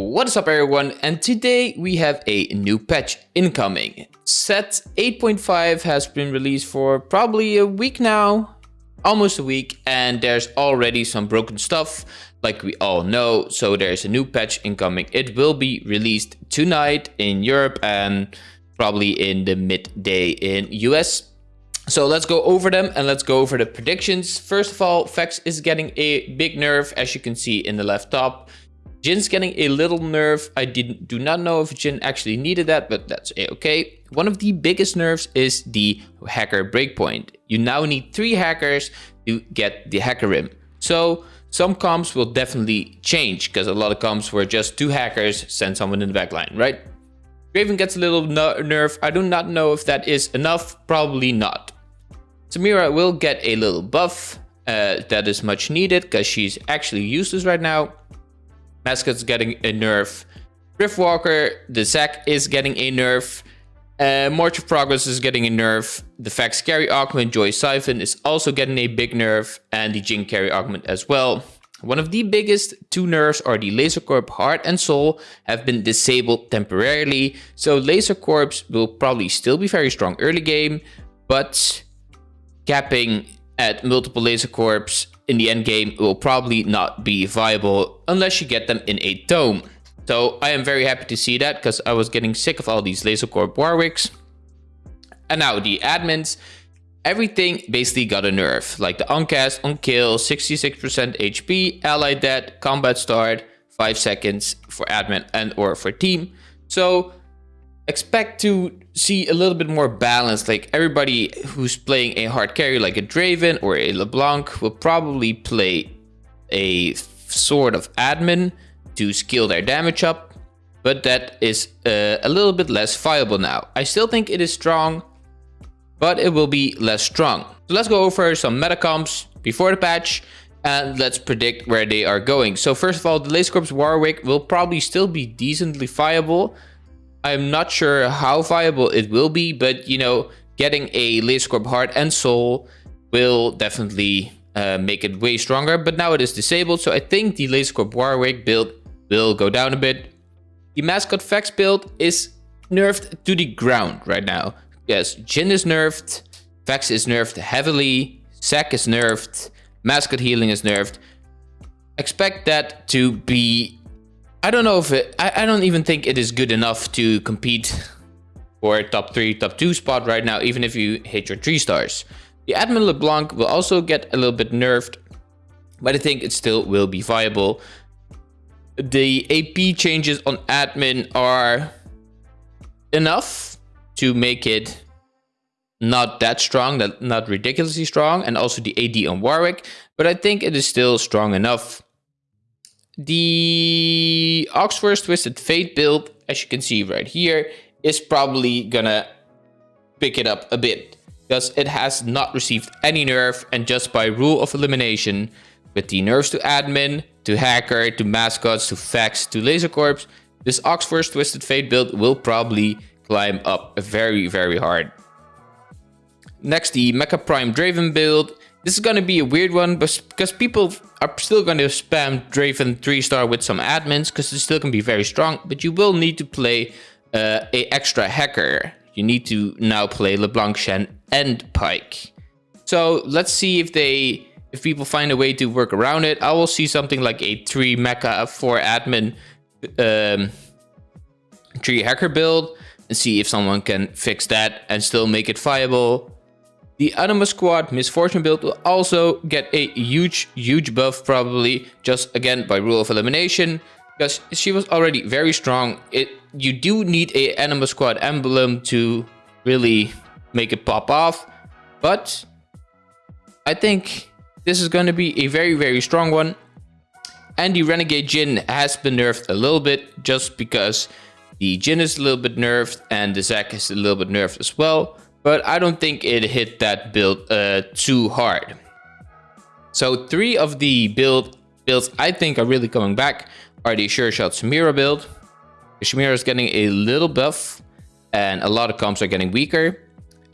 What is up everyone and today we have a new patch incoming. Set 8.5 has been released for probably a week now, almost a week and there's already some broken stuff like we all know so there's a new patch incoming. It will be released tonight in Europe and probably in the midday in US. So let's go over them and let's go over the predictions. First of all, Vex is getting a big nerf as you can see in the left top. Jhin's getting a little nerf. I didn't do not know if Jhin actually needed that, but that's okay. One of the biggest nerfs is the hacker breakpoint. You now need three hackers to get the hacker rim. So some comps will definitely change because a lot of comps were just two hackers send someone in the backline, right? Draven gets a little nerf. I do not know if that is enough. Probably not. Samira will get a little buff. Uh, that is much needed because she's actually useless right now. Mascot's getting a nerf. Riftwalker, the Zac is getting a nerf. Uh, March of Progress is getting a nerf. The Vex carry augment, Joy Siphon is also getting a big nerf. And the Jhin carry augment as well. One of the biggest two nerfs are the Laser Corp Heart and Soul have been disabled temporarily. So Laser Corps will probably still be very strong early game. But capping at multiple Laser Corps in the end game will probably not be viable unless you get them in a dome. So I am very happy to see that because I was getting sick of all these Laser Corp Warwicks. And now the admins, everything basically got a nerf. Like the uncast, on kill, 66% HP, ally dead, combat start, 5 seconds for admin and or for team. So expect to see a little bit more balance. Like everybody who's playing a hard carry like a Draven or a LeBlanc will probably play a sort of admin to scale their damage up. But that is uh, a little bit less viable now. I still think it is strong, but it will be less strong. So let's go over some meta comps before the patch and let's predict where they are going. So first of all, the Laser Corps Warwick will probably still be decently viable I'm not sure how viable it will be, but you know, getting a Laser Corp Heart and Soul will definitely uh, make it way stronger. But now it is disabled, so I think the Laser Corp Warwick build will go down a bit. The Mascot Vex build is nerfed to the ground right now. Yes, Jhin is nerfed, Vex is nerfed heavily, Zac is nerfed, Mascot Healing is nerfed. Expect that to be I don't know if it, I, I don't even think it is good enough to compete for top three, top two spot right now, even if you hit your three stars. The admin LeBlanc will also get a little bit nerfed, but I think it still will be viable. The AP changes on admin are enough to make it not that strong, not ridiculously strong, and also the AD on Warwick, but I think it is still strong enough. The Oxforce Twisted Fate build, as you can see right here, is probably gonna pick it up a bit because it has not received any nerf and just by rule of elimination with the nerfs to admin, to hacker, to mascots, to Vex, to laser corps, this Oxforce Twisted Fate build will probably climb up very, very hard. Next, the Mecha Prime Draven build. This is going to be a weird one because people are still going to spam Draven 3-star with some admins because it still can be very strong. But you will need to play uh, a extra hacker. You need to now play LeBlanc, Shen, and Pyke. So let's see if they if people find a way to work around it. I will see something like a 3 mecha 4 admin um, 3 hacker build and see if someone can fix that and still make it viable. The Anima Squad Miss Fortune build will also get a huge, huge buff probably, just again by rule of elimination, because she was already very strong. It You do need a Anima Squad emblem to really make it pop off, but I think this is going to be a very, very strong one. And the Renegade Jhin has been nerfed a little bit just because the Jhin is a little bit nerfed and the Zac is a little bit nerfed as well but I don't think it hit that build uh, too hard. So three of the build builds I think are really coming back are the Sure Shot Samira build. Samira is getting a little buff and a lot of comps are getting weaker.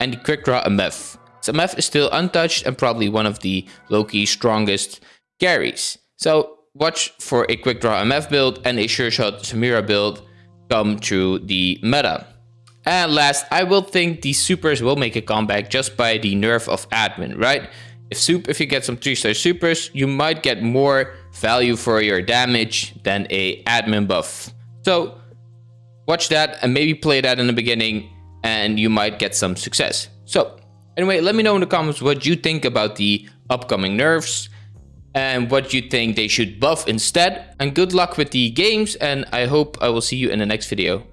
And the Quick Draw MF. So MF is still untouched and probably one of the Loki strongest carries. So watch for a quick draw MF build and a sure shot Samira build come to the meta. And last, I will think the supers will make a comeback just by the nerf of admin, right? If soup, if you get some 3-star supers, you might get more value for your damage than a admin buff. So watch that and maybe play that in the beginning and you might get some success. So anyway, let me know in the comments what you think about the upcoming nerfs and what you think they should buff instead. And good luck with the games and I hope I will see you in the next video.